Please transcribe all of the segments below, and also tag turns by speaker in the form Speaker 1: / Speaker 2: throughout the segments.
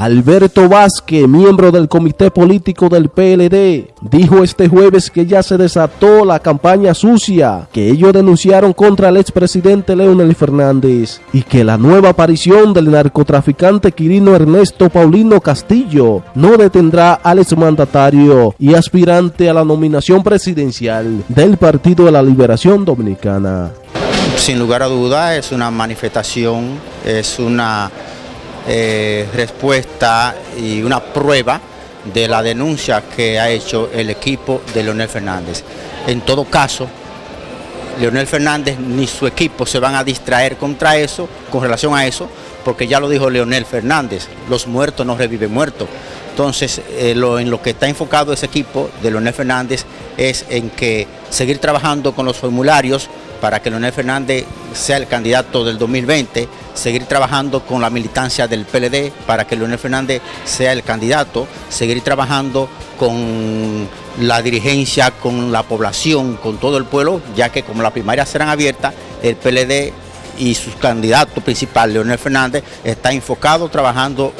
Speaker 1: Alberto Vázquez, miembro del comité político del PLD, dijo este jueves que ya se desató la campaña sucia que ellos denunciaron contra el expresidente Leonel Fernández y que la nueva aparición del narcotraficante Quirino Ernesto Paulino Castillo no detendrá al exmandatario y aspirante a la nominación presidencial del Partido de la Liberación Dominicana.
Speaker 2: Sin lugar a duda es una manifestación, es una eh, respuesta y una prueba de la denuncia que ha hecho el equipo de Leonel Fernández. En todo caso, Leonel Fernández ni su equipo se van a distraer contra eso, con relación a eso, porque ya lo dijo Leonel Fernández, los muertos no reviven muertos. Entonces, eh, en lo que está enfocado ese equipo de Leonel Fernández es en que seguir trabajando con los formularios para que Leonel Fernández sea el candidato del 2020, seguir trabajando con la militancia del PLD para que Leonel Fernández sea el candidato, seguir trabajando con la dirigencia, con la población, con todo el pueblo, ya que como las primarias serán abiertas, el PLD y su candidato principal, Leonel Fernández, está enfocado trabajando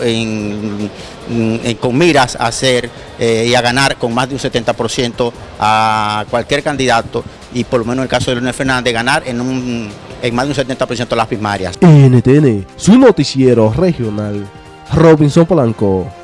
Speaker 2: con miras a hacer eh, y a ganar con más de un 70% a cualquier candidato y por lo menos en el caso de Leonel Fernández ganar en, un, en más de un 70% de las primarias.
Speaker 1: NTN, su noticiero regional, Robinson Polanco.